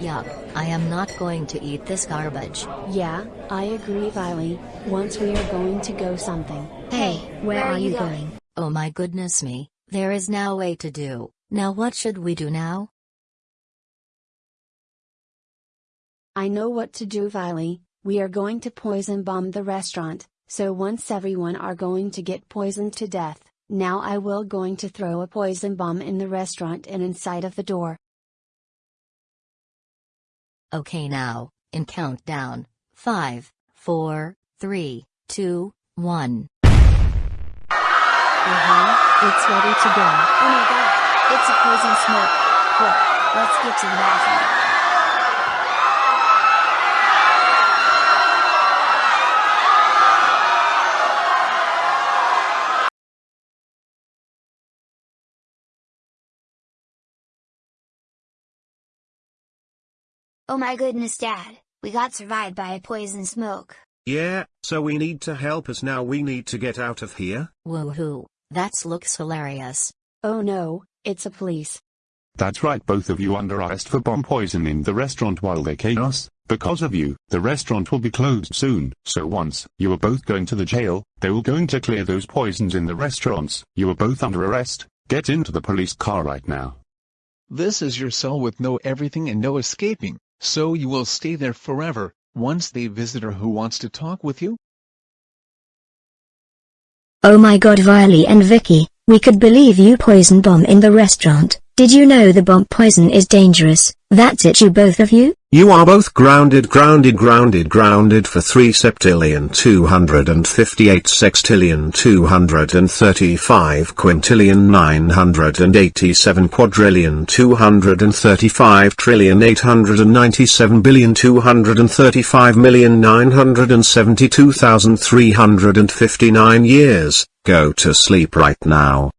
Yuck, I am not going to eat this garbage. Yeah, I agree Viley, once we are going to go something. Hey, where are you going? Oh my goodness me, there is now way to do. Now what should we do now? I know what to do Viley, we are going to poison bomb the restaurant, so once everyone are going to get poisoned to death, now I will going to throw a poison bomb in the restaurant and inside of the door. Okay now, in countdown, 5, 4, 3, 2, 1. Uh-huh, it's ready to go. Oh my god, it's a poison smoke. Quick, let's get to the Oh my goodness dad, we got survived by a poison smoke. Yeah, so we need to help us now we need to get out of here. Woohoo, that looks hilarious. Oh no, it's a police. That's right both of you under arrest for bomb poisoning the restaurant while they chaos. Because of you, the restaurant will be closed soon. So once you are both going to the jail, they will going to clear those poisons in the restaurants. You are both under arrest. Get into the police car right now. This is your cell with no everything and no escaping, so you will stay there forever, once the visitor who wants to talk with you. Oh my god Viley and Vicky, we could believe you poison bomb in the restaurant. Did you know the bomb poison is dangerous? That's it you both of you? You are both grounded grounded grounded grounded for 3 septillion 258 sextillion 235 quintillion 987 quadrillion 235 trillion 897 billion 235 million 972,359 years. Go to sleep right now.